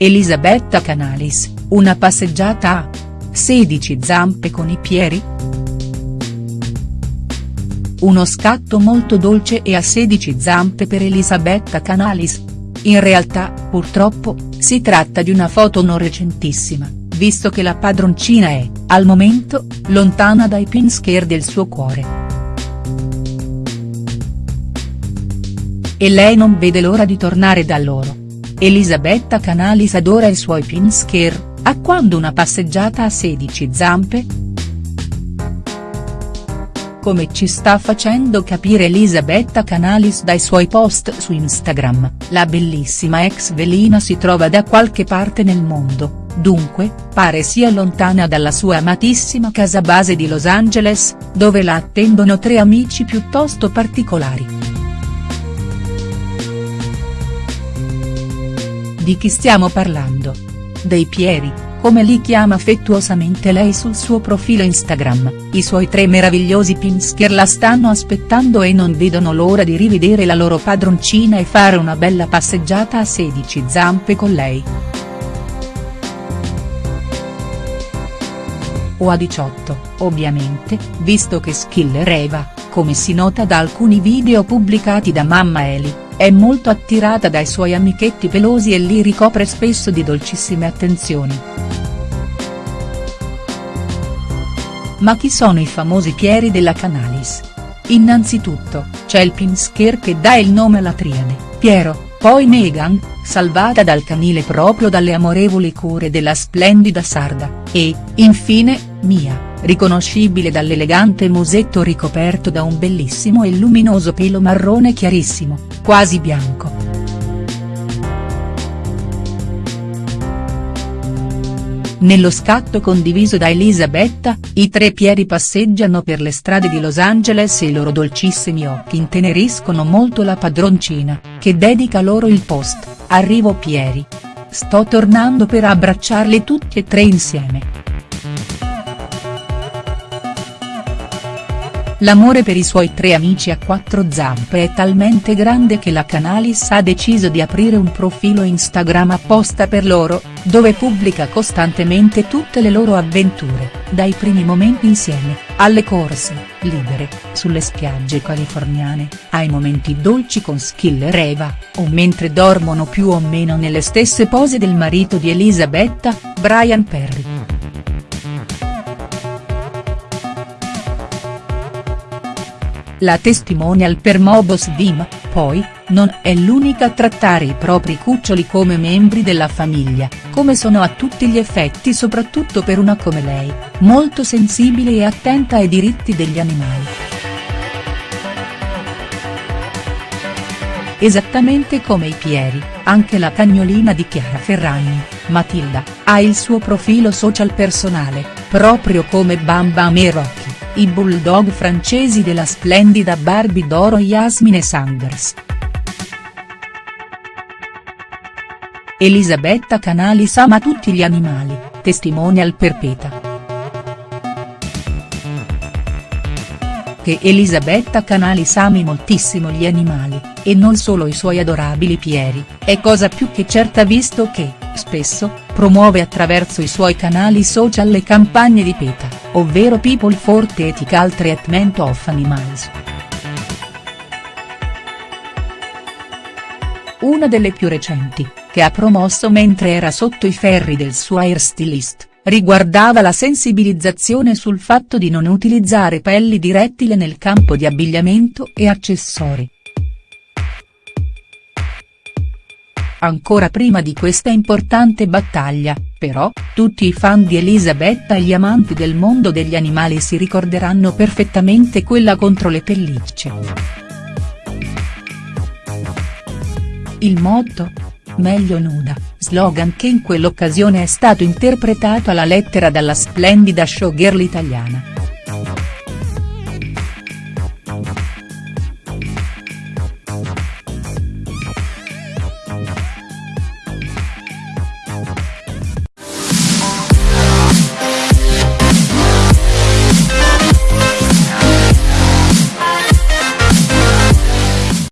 Elisabetta Canalis, una passeggiata a 16 zampe con i Pieri?. Uno scatto molto dolce e a 16 zampe per Elisabetta Canalis. In realtà, purtroppo, si tratta di una foto non recentissima, visto che la padroncina è, al momento, lontana dai pinsker del suo cuore. E lei non vede l'ora di tornare da loro. Elisabetta Canalis adora i suoi pinsker, a quando una passeggiata a 16 zampe?. Come ci sta facendo capire Elisabetta Canalis dai suoi post su Instagram, la bellissima ex velina si trova da qualche parte nel mondo, dunque, pare sia lontana dalla sua amatissima casa base di Los Angeles, dove la attendono tre amici piuttosto particolari. Di chi stiamo parlando? Dei Pieri, come li chiama affettuosamente lei sul suo profilo Instagram, i suoi tre meravigliosi pinsker la stanno aspettando e non vedono l'ora di rivedere la loro padroncina e fare una bella passeggiata a 16 zampe con lei. O a 18, ovviamente, visto che Skiller Eva, come si nota da alcuni video pubblicati da mamma Eli, è molto attirata dai suoi amichetti pelosi e li ricopre spesso di dolcissime attenzioni. Ma chi sono i famosi Pieri della Canalis? Innanzitutto, c'è il Pinsker che dà il nome alla triade, Piero, poi Meghan, salvata dal canile proprio dalle amorevoli cure della splendida sarda, e, infine, Mia riconoscibile dall'elegante musetto ricoperto da un bellissimo e luminoso pelo marrone chiarissimo, quasi bianco. Nello scatto condiviso da Elisabetta, i tre Pieri passeggiano per le strade di Los Angeles e i loro dolcissimi occhi inteneriscono molto la padroncina, che dedica loro il post, Arrivo Pieri. Sto tornando per abbracciarli tutti e tre insieme. L'amore per i suoi tre amici a quattro zampe è talmente grande che la Canalis ha deciso di aprire un profilo Instagram apposta per loro, dove pubblica costantemente tutte le loro avventure, dai primi momenti insieme, alle corse, libere, sulle spiagge californiane, ai momenti dolci con Skiller Eva, o mentre dormono più o meno nelle stesse pose del marito di Elisabetta, Brian Perry. La testimonial per Mobos Dim, poi, non è l'unica a trattare i propri cuccioli come membri della famiglia, come sono a tutti gli effetti soprattutto per una come lei, molto sensibile e attenta ai diritti degli animali. Esattamente come i Pieri, anche la cagnolina di Chiara Ferragni, Matilda, ha il suo profilo social personale, proprio come Bam Bam e Rocky i bulldog francesi della splendida Barbie d'oro Yasmine Sanders. Elisabetta Canalis ama tutti gli animali, testimonial perpeta. Che Elisabetta Canalis ami moltissimo gli animali, e non solo i suoi adorabili pieri, è cosa più che certa visto che, spesso, promuove attraverso i suoi canali social le campagne di PETA ovvero People for Ethical Treatment of Animals. Una delle più recenti, che ha promosso mentre era sotto i ferri del suo hairstylist, riguardava la sensibilizzazione sul fatto di non utilizzare pelli di rettile nel campo di abbigliamento e accessori. Ancora prima di questa importante battaglia, però, tutti i fan di Elisabetta e gli amanti del mondo degli animali si ricorderanno perfettamente quella contro le pellicce. Il motto? Meglio nuda, slogan che in quell'occasione è stato interpretato alla lettera dalla splendida showgirl italiana.